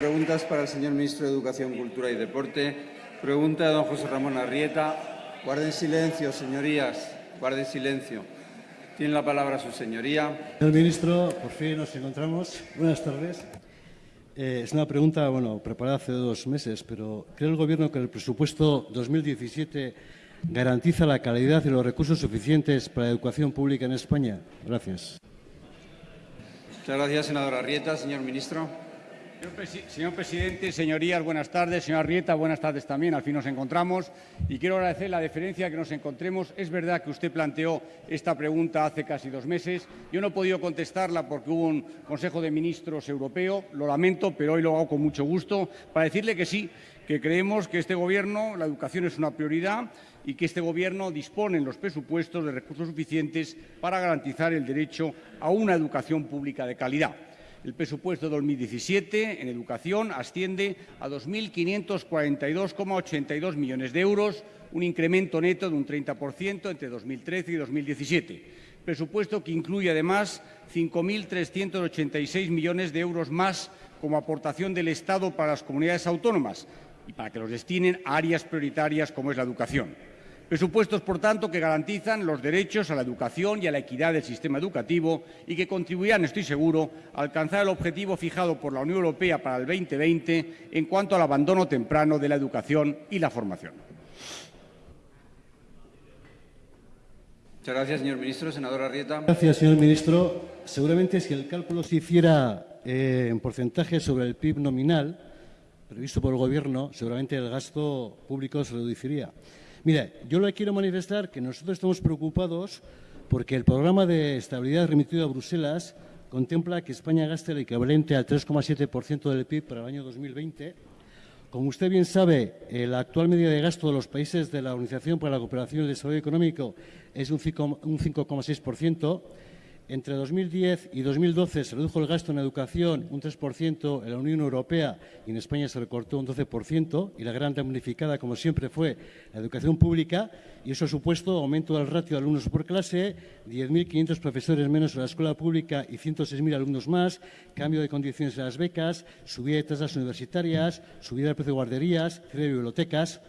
Preguntas para el señor ministro de Educación, Cultura y Deporte. Pregunta de don José Ramón Arrieta. Guarden silencio, señorías. Guarden silencio. Tiene la palabra su señoría. Señor ministro, por fin nos encontramos. Buenas tardes. Eh, es una pregunta, bueno, preparada hace dos meses, pero ¿cree el Gobierno que el presupuesto 2017 garantiza la calidad y los recursos suficientes para la educación pública en España? Gracias. Muchas gracias, senador Arrieta. Señor ministro. Señor, presidente, señorías, buenas tardes. Señor Arrieta, buenas tardes también. Al fin nos encontramos y quiero agradecer la deferencia que nos encontremos. Es verdad que usted planteó esta pregunta hace casi dos meses. Yo no he podido contestarla porque hubo un Consejo de Ministros europeo. Lo lamento, pero hoy lo hago con mucho gusto para decirle que sí, que creemos que este Gobierno, la educación es una prioridad y que este Gobierno dispone en los presupuestos de recursos suficientes para garantizar el derecho a una educación pública de calidad. El presupuesto 2017 en educación asciende a 2.542,82 millones de euros, un incremento neto de un 30% entre 2013 y 2017. Presupuesto que incluye además 5.386 millones de euros más como aportación del Estado para las comunidades autónomas y para que los destinen a áreas prioritarias como es la educación. Presupuestos, por tanto, que garantizan los derechos a la educación y a la equidad del sistema educativo y que contribuirán, estoy seguro, a alcanzar el objetivo fijado por la Unión Europea para el 2020 en cuanto al abandono temprano de la educación y la formación. Muchas gracias, señor ministro. Senador Arrieta. Gracias, señor ministro. Seguramente si el cálculo se hiciera eh, en porcentaje sobre el PIB nominal previsto por el Gobierno, seguramente el gasto público se reduciría. Mira, yo le quiero manifestar que nosotros estamos preocupados porque el programa de estabilidad remitido a Bruselas contempla que España gaste el equivalente al 3,7% del PIB para el año 2020. Como usted bien sabe, la actual medida de gasto de los países de la Organización para la Cooperación y el Desarrollo Económico es un 5,6%. Entre 2010 y 2012 se redujo el gasto en educación un 3% en la Unión Europea y en España se recortó un 12% y la gran damnificada, como siempre, fue la educación pública y eso ha supuesto aumento del ratio de alumnos por clase, 10.500 profesores menos en la escuela pública y 106.000 alumnos más, cambio de condiciones en las becas, subida de tasas universitarias, subida del precio de guarderías, cierre de bibliotecas.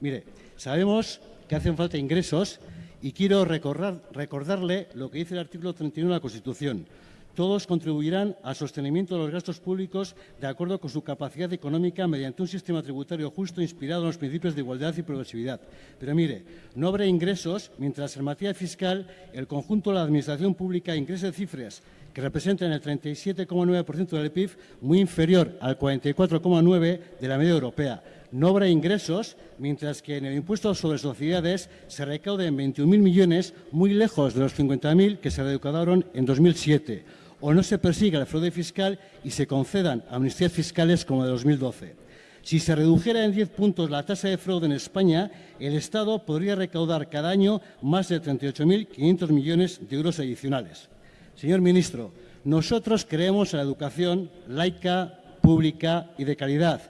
Mire, sabemos que hacen falta ingresos y quiero recordarle lo que dice el artículo 31 de la Constitución. Todos contribuirán al sostenimiento de los gastos públicos de acuerdo con su capacidad económica mediante un sistema tributario justo inspirado en los principios de igualdad y progresividad. Pero mire, no habrá ingresos mientras en materia fiscal el conjunto de la Administración pública ingrese cifras que representan el 37,9% del PIB, muy inferior al 44,9% de la media europea no habrá ingresos, mientras que en el impuesto sobre sociedades se recauden 21.000 millones, muy lejos de los 50.000 que se recaudaron en 2007. O no se persiga el fraude fiscal y se concedan amnistías fiscales como de 2012. Si se redujera en 10 puntos la tasa de fraude en España, el Estado podría recaudar cada año más de 38.500 millones de euros adicionales. Señor ministro, nosotros creemos en la educación laica, pública y de calidad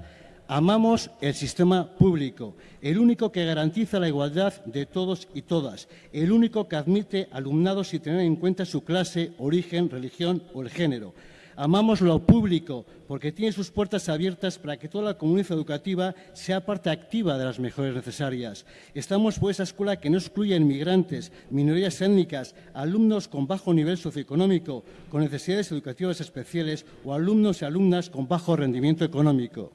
Amamos el sistema público, el único que garantiza la igualdad de todos y todas, el único que admite alumnados sin tener en cuenta su clase, origen, religión o el género. Amamos lo público porque tiene sus puertas abiertas para que toda la comunidad educativa sea parte activa de las mejores necesarias. Estamos por esa escuela que no excluye a inmigrantes, minorías étnicas, alumnos con bajo nivel socioeconómico, con necesidades educativas especiales o alumnos y alumnas con bajo rendimiento económico.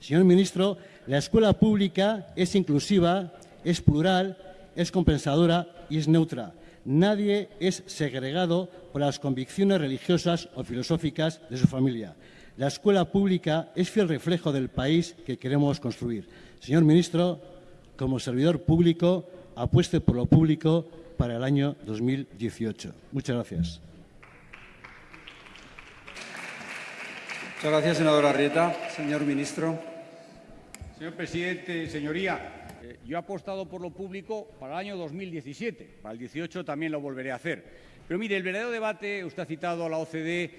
Señor ministro, la escuela pública es inclusiva, es plural, es compensadora y es neutra. Nadie es segregado por las convicciones religiosas o filosóficas de su familia. La escuela pública es fiel reflejo del país que queremos construir. Señor ministro, como servidor público, apueste por lo público para el año 2018. Muchas gracias. Muchas gracias, senadora Arrieta. Señor ministro. Señor presidente, señoría, eh, yo he apostado por lo público para el año 2017. Para el 18 también lo volveré a hacer. Pero mire, el verdadero debate, usted ha citado a la OCDE,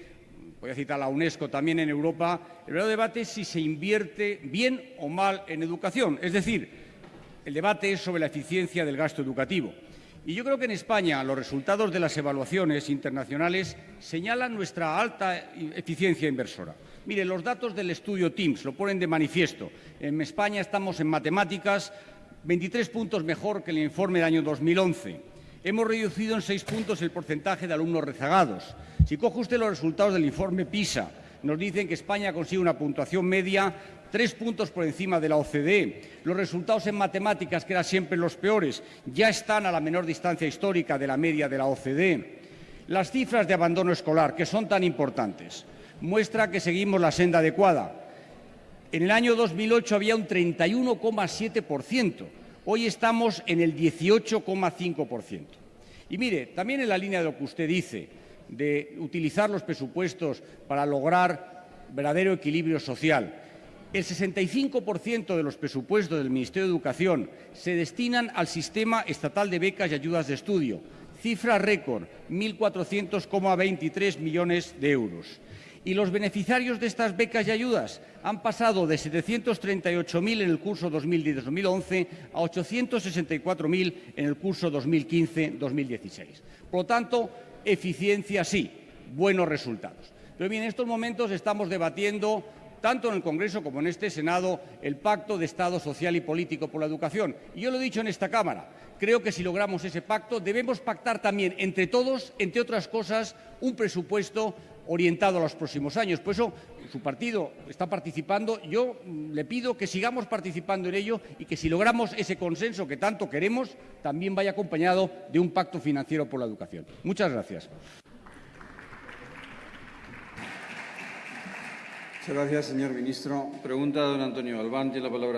voy a citar a la UNESCO también en Europa, el verdadero debate es si se invierte bien o mal en educación. Es decir, el debate es sobre la eficiencia del gasto educativo. Y yo creo que en España los resultados de las evaluaciones internacionales señalan nuestra alta eficiencia inversora. Mire, los datos del estudio TIMSS lo ponen de manifiesto. En España estamos en matemáticas 23 puntos mejor que el informe del año 2011. Hemos reducido en seis puntos el porcentaje de alumnos rezagados. Si coge usted los resultados del informe PISA, nos dicen que España consigue una puntuación media tres puntos por encima de la OCDE. Los resultados en matemáticas, que eran siempre los peores, ya están a la menor distancia histórica de la media de la OCDE. Las cifras de abandono escolar, que son tan importantes, muestra que seguimos la senda adecuada. En el año 2008 había un 31,7%. Hoy estamos en el 18,5%. Y mire, también en la línea de lo que usted dice, de utilizar los presupuestos para lograr verdadero equilibrio social, el 65% de los presupuestos del Ministerio de Educación se destinan al sistema estatal de becas y ayudas de estudio, cifra récord, 1.400,23 millones de euros. Y los beneficiarios de estas becas y ayudas han pasado de 738.000 en el curso 2010-2011 a 864.000 en el curso 2015-2016. Por lo tanto, eficiencia sí, buenos resultados. Pero bien, en estos momentos estamos debatiendo tanto en el Congreso como en este Senado, el Pacto de Estado Social y Político por la Educación. Y yo lo he dicho en esta Cámara, creo que si logramos ese pacto debemos pactar también entre todos, entre otras cosas, un presupuesto orientado a los próximos años. Por eso su partido está participando. Yo le pido que sigamos participando en ello y que si logramos ese consenso que tanto queremos, también vaya acompañado de un pacto financiero por la educación. Muchas gracias. Gracias, señor ministro. Pregunta don Antonio Albán. Tiene la palabra.